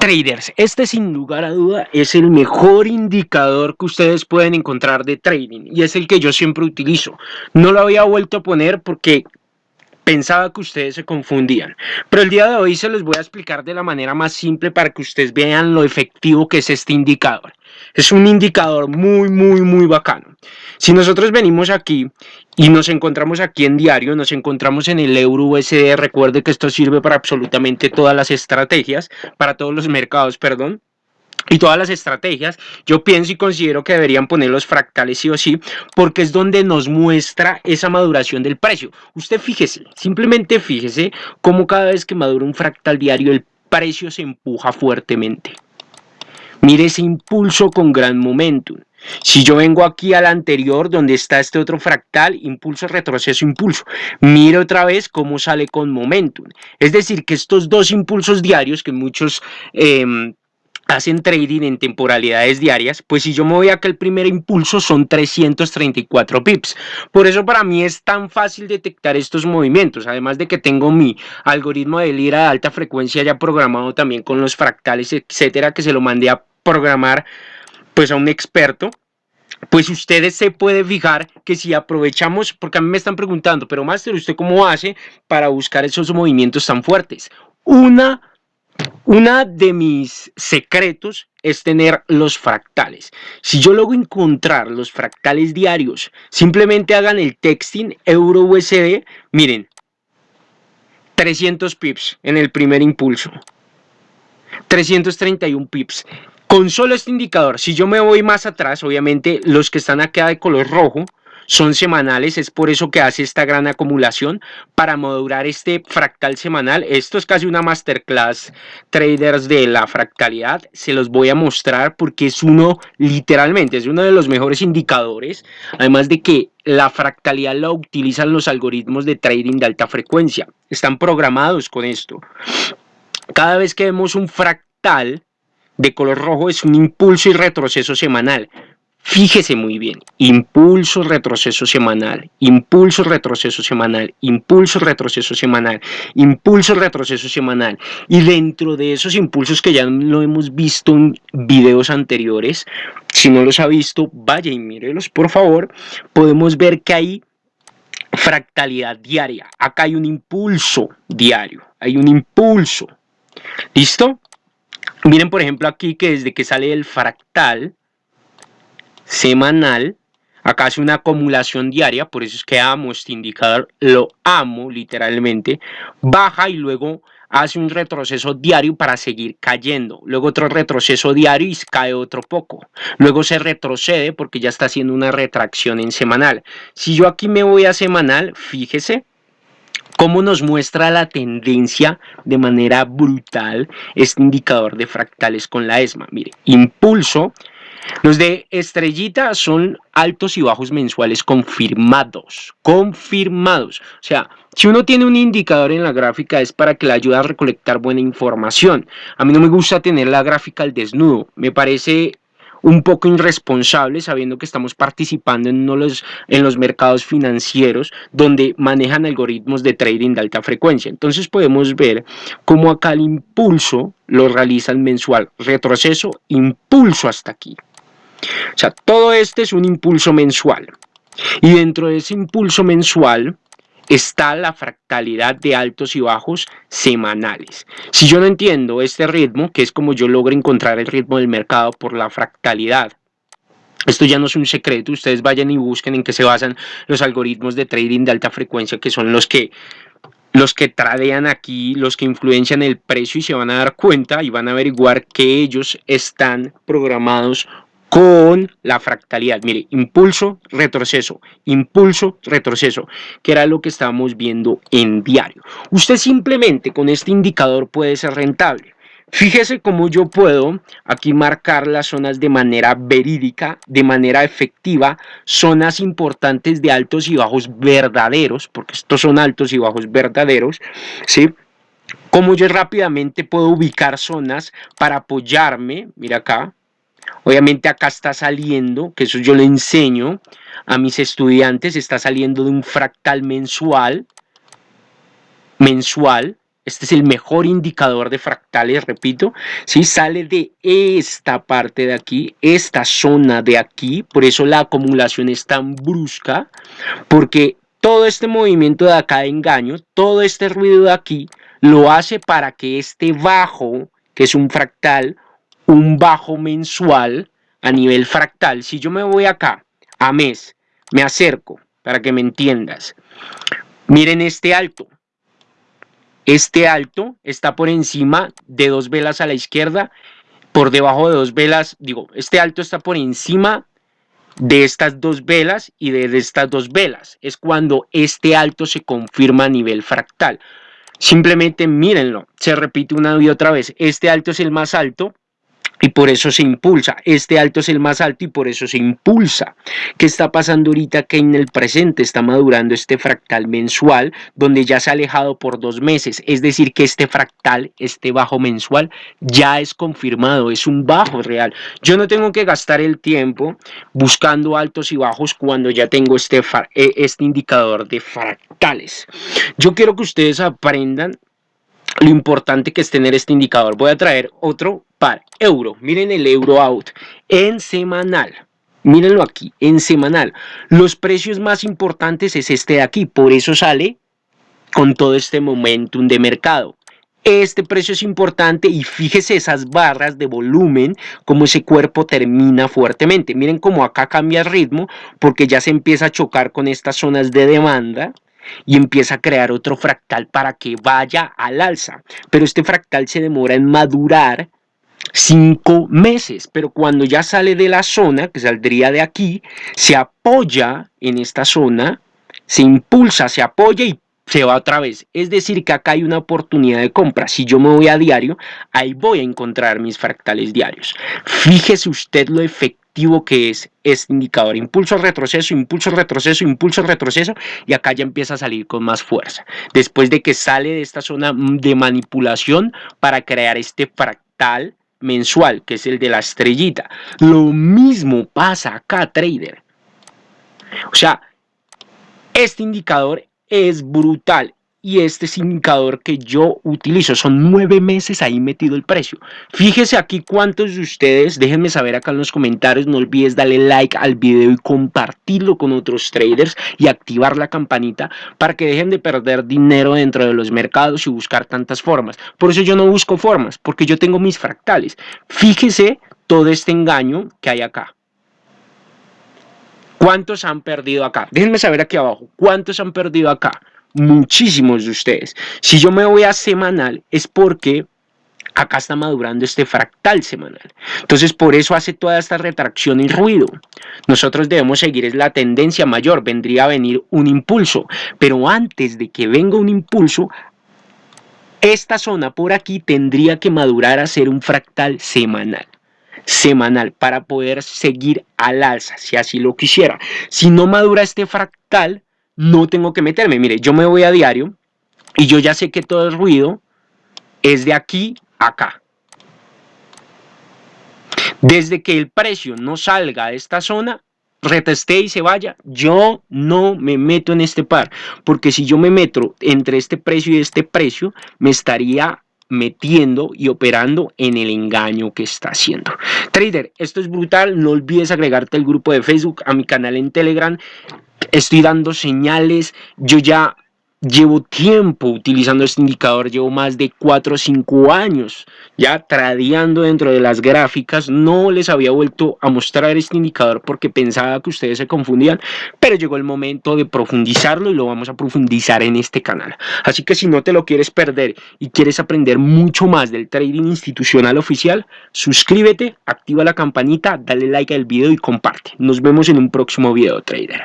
Traders, este sin lugar a duda es el mejor indicador que ustedes pueden encontrar de trading y es el que yo siempre utilizo. No lo había vuelto a poner porque pensaba que ustedes se confundían. Pero el día de hoy se los voy a explicar de la manera más simple para que ustedes vean lo efectivo que es este indicador. Es un indicador muy, muy, muy bacano. Si nosotros venimos aquí y nos encontramos aquí en diario, nos encontramos en el euro USD, recuerde que esto sirve para absolutamente todas las estrategias, para todos los mercados, perdón y todas las estrategias, yo pienso y considero que deberían poner los fractales sí o sí, porque es donde nos muestra esa maduración del precio. Usted fíjese, simplemente fíjese cómo cada vez que madura un fractal diario el precio se empuja fuertemente. Mire ese impulso con gran momentum. Si yo vengo aquí al anterior, donde está este otro fractal, impulso, retroceso, impulso, mire otra vez cómo sale con momentum. Es decir, que estos dos impulsos diarios que muchos... Em, hacen trading en temporalidades diarias, pues si yo me voy acá el primer impulso son 334 pips. Por eso para mí es tan fácil detectar estos movimientos, además de que tengo mi algoritmo de lira de alta frecuencia ya programado también con los fractales, etcétera, que se lo mandé a programar pues a un experto pues ustedes se puede fijar que si aprovechamos, porque a mí me están preguntando, pero Master, ¿usted cómo hace para buscar esos movimientos tan fuertes? Una una de mis secretos es tener los fractales. Si yo logro encontrar los fractales diarios, simplemente hagan el texting euro USD, miren, 300 pips en el primer impulso, 331 pips. Con solo este indicador, si yo me voy más atrás, obviamente los que están acá de color rojo, son semanales, es por eso que hace esta gran acumulación para modular este fractal semanal. Esto es casi una masterclass traders de la fractalidad, se los voy a mostrar porque es uno, literalmente, es uno de los mejores indicadores, además de que la fractalidad la utilizan los algoritmos de trading de alta frecuencia, están programados con esto. Cada vez que vemos un fractal de color rojo es un impulso y retroceso semanal. Fíjese muy bien, impulso, retroceso semanal, impulso, retroceso semanal, impulso, retroceso semanal, impulso, retroceso semanal. Y dentro de esos impulsos que ya lo hemos visto en videos anteriores, si no los ha visto, vaya y mírelos por favor, podemos ver que hay fractalidad diaria. Acá hay un impulso diario, hay un impulso. ¿Listo? Miren por ejemplo aquí que desde que sale el fractal, semanal. Acá hace una acumulación diaria, por eso es que amo este indicador, lo amo literalmente. Baja y luego hace un retroceso diario para seguir cayendo. Luego otro retroceso diario y cae otro poco. Luego se retrocede porque ya está haciendo una retracción en semanal. Si yo aquí me voy a semanal, fíjese, cómo nos muestra la tendencia de manera brutal este indicador de fractales con la ESMA. Mire, impulso, los de estrellita son altos y bajos mensuales confirmados, confirmados. O sea, si uno tiene un indicador en la gráfica es para que le ayude a recolectar buena información. A mí no me gusta tener la gráfica al desnudo, me parece un poco irresponsable sabiendo que estamos participando en, los, en los mercados financieros donde manejan algoritmos de trading de alta frecuencia. Entonces podemos ver cómo acá el impulso lo realizan mensual, retroceso, impulso hasta aquí. O sea, todo este es un impulso mensual. Y dentro de ese impulso mensual está la fractalidad de altos y bajos semanales. Si yo no entiendo este ritmo, que es como yo logro encontrar el ritmo del mercado por la fractalidad, esto ya no es un secreto, ustedes vayan y busquen en qué se basan los algoritmos de trading de alta frecuencia, que son los que los que tradean aquí, los que influencian el precio y se van a dar cuenta y van a averiguar que ellos están programados con la fractalidad. Mire, impulso, retroceso, impulso, retroceso, que era lo que estábamos viendo en diario. Usted simplemente con este indicador puede ser rentable. Fíjese cómo yo puedo aquí marcar las zonas de manera verídica, de manera efectiva, zonas importantes de altos y bajos verdaderos, porque estos son altos y bajos verdaderos, ¿sí? Cómo yo rápidamente puedo ubicar zonas para apoyarme, mira acá, Obviamente acá está saliendo, que eso yo le enseño a mis estudiantes, está saliendo de un fractal mensual, mensual, este es el mejor indicador de fractales, repito, si sale de esta parte de aquí, esta zona de aquí, por eso la acumulación es tan brusca, porque todo este movimiento de acá de engaño, todo este ruido de aquí, lo hace para que este bajo, que es un fractal, un bajo mensual a nivel fractal, si yo me voy acá a mes, me acerco para que me entiendas, miren este alto, este alto está por encima de dos velas a la izquierda, por debajo de dos velas, digo, este alto está por encima de estas dos velas y de estas dos velas. Es cuando este alto se confirma a nivel fractal. Simplemente mírenlo, se repite una y otra vez. Este alto es el más alto, y por eso se impulsa. Este alto es el más alto y por eso se impulsa. ¿Qué está pasando ahorita? Que en el presente está madurando este fractal mensual donde ya se ha alejado por dos meses. Es decir, que este fractal, este bajo mensual, ya es confirmado, es un bajo real. Yo no tengo que gastar el tiempo buscando altos y bajos cuando ya tengo este, eh, este indicador de fractales. Yo quiero que ustedes aprendan lo importante que es tener este indicador. Voy a traer otro euro. Miren el euro out en semanal. Mírenlo aquí, en semanal. Los precios más importantes es este de aquí, por eso sale con todo este momentum de mercado. Este precio es importante y fíjese esas barras de volumen, como ese cuerpo termina fuertemente. Miren cómo acá cambia el ritmo porque ya se empieza a chocar con estas zonas de demanda y empieza a crear otro fractal para que vaya al alza. Pero este fractal se demora en madurar cinco meses, pero cuando ya sale de la zona, que saldría de aquí, se apoya en esta zona, se impulsa, se apoya y se va otra vez. Es decir, que acá hay una oportunidad de compra. Si yo me voy a diario, ahí voy a encontrar mis fractales diarios. Fíjese usted lo efectivo que es este indicador. Impulso, retroceso, impulso, retroceso, impulso, retroceso. Y acá ya empieza a salir con más fuerza. Después de que sale de esta zona de manipulación para crear este fractal mensual, que es el de la estrellita. Lo mismo pasa acá, trader. O sea, este indicador es brutal y este es indicador que yo utilizo. Son nueve meses ahí metido el precio. Fíjese aquí cuántos de ustedes, déjenme saber acá en los comentarios. No olvides darle like al video y compartirlo con otros traders y activar la campanita para que dejen de perder dinero dentro de los mercados y buscar tantas formas. Por eso yo no busco formas, porque yo tengo mis fractales. Fíjese todo este engaño que hay acá. ¿Cuántos han perdido acá? Déjenme saber aquí abajo. ¿Cuántos han perdido acá? Muchísimos de ustedes. Si yo me voy a semanal es porque acá está madurando este fractal semanal. Entonces por eso hace toda esta retracción y ruido. Nosotros debemos seguir es la tendencia mayor, vendría a venir un impulso, pero antes de que venga un impulso, esta zona por aquí tendría que madurar a ser un fractal semanal semanal para poder seguir al alza, si así lo quisiera. Si no madura este fractal, no tengo que meterme. Mire, yo me voy a diario y yo ya sé que todo el ruido es de aquí a acá. Desde que el precio no salga de esta zona, reteste y se vaya, yo no me meto en este par, porque si yo me meto entre este precio y este precio, me estaría metiendo y operando en el engaño que está haciendo. Trader, esto es brutal, no olvides agregarte al grupo de Facebook, a mi canal en Telegram, estoy dando señales, yo ya llevo tiempo utilizando este indicador, llevo más de 4 o 5 años ya tradeando dentro de las gráficas, no les había vuelto a mostrar este indicador porque pensaba que ustedes se confundían, pero llegó el momento de profundizarlo y lo vamos a profundizar en este canal. Así que si no te lo quieres perder y quieres aprender mucho más del trading institucional oficial, suscríbete, activa la campanita, dale like al video y comparte. Nos vemos en un próximo video, trader.